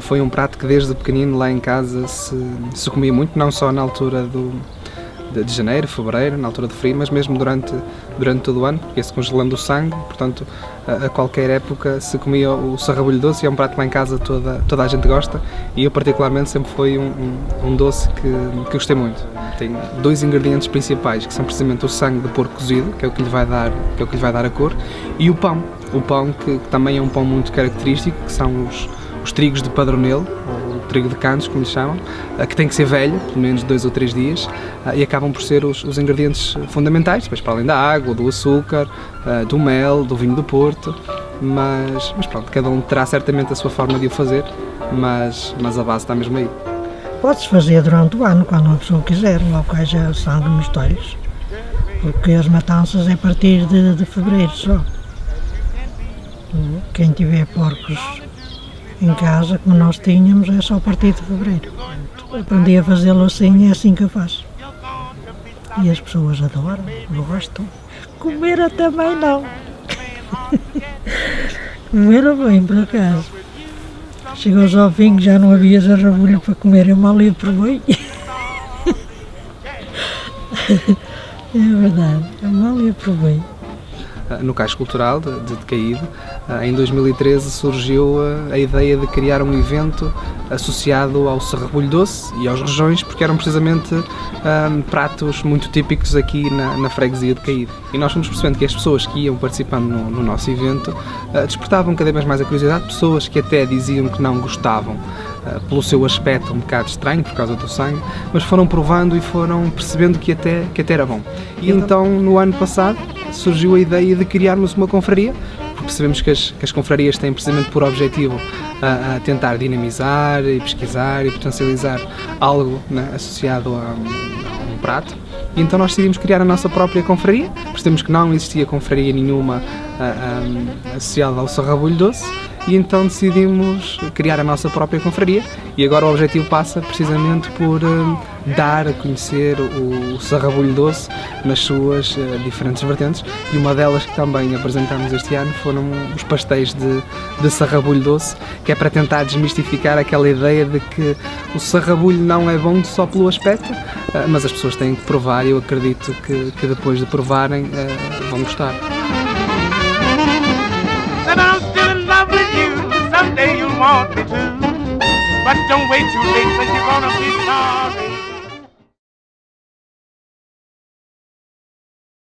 Foi um prato que desde pequenino lá em casa se, se comia muito, não só na altura do, de, janeiro, fevereiro, na altura do frio, mas mesmo durante, durante todo o ano, porque se congelando o sangue, portanto a, a, qualquer época se comia o sarrabulho doce é um prato que lá em casa toda, toda a gente gosta e eu particularmente sempre foi um, um, um doce que, que gostei muito. Tem dois ingredientes principais, que são precisamente o sangue de porco cozido, que é o que lhe vai dar, que é o que lhe vai dar a cor, e o pão, o pão que, que também é um pão muito característico, que são os os trigos de padronelo, trigo de cantos, como lhe chamam, eh, que tem que ser velho, pelo menos dois ou três dias, eh, e acabam por ser os, os ingredientes fundamentais, depois para além da água, do açúcar, eh, do mel, do vinho do Porto, mas, mas pronto, cada um terá certamente a sua forma de o fazer, mas, mas a base está mesmo aí. Pode-se fazer durante o ano, quando uma pessoa quiser, logo que haja sangue nos talhos, porque as matanças é a partir de, de fevereiro só. Quem tiver porcos em casa, como nós tínhamos, é só a partir de fevereiro. Aprendi a fazê-lo assim e é assim que eu faço. E as pessoas adoram, gostam. Comer também não. Comer bem, por acaso. Chegou ao fim já não havia zarrabulho para comer, eu mal ia provei. é verdade, eu mal ia provei. Ah, no Cais Cultural de, de Decaído. Ah, em 2013 surgiu ah, a ideia de criar um evento associado ao sarrabulho doce e aos rejões, porque eram precisamente um, pratos muito típicos aqui na, na freguesia de Caído. E nós fomos percebendo que as pessoas que iam participando no, no nosso evento uh, despertavam cada vez mais a curiosidade, pessoas que até diziam que não gostavam uh, pelo seu aspecto um bocado estranho, por causa do sangue, mas foram provando e foram percebendo que até, que até era bom. E então, no ano passado, surgiu a ideia de criarmos uma confraria, porque sabemos que as, que as confrarias têm precisamente por objetivo a, a, tentar dinamizar e pesquisar e potencializar algo né, associado a, a, um prato. Então nós decidimos criar a nossa própria confraria, percebemos que não existia confraria nenhuma associada ao sarrabulho doce. E então decidimos criar a nossa própria confraria. E agora o objetivo passa precisamente por uh, dar a conhecer o, sarrabulho doce nas suas uh, diferentes vertentes e uma delas que também apresentamos este ano foram os pastéis de, de sarrabulho doce que é para tentar desmistificar aquela ideia de que o sarrabulho não é bom só pelo aspecto uh, mas as pessoas têm que provar e eu acredito que, que depois de provarem vão gostar. But don't wait too late, cause you're gonna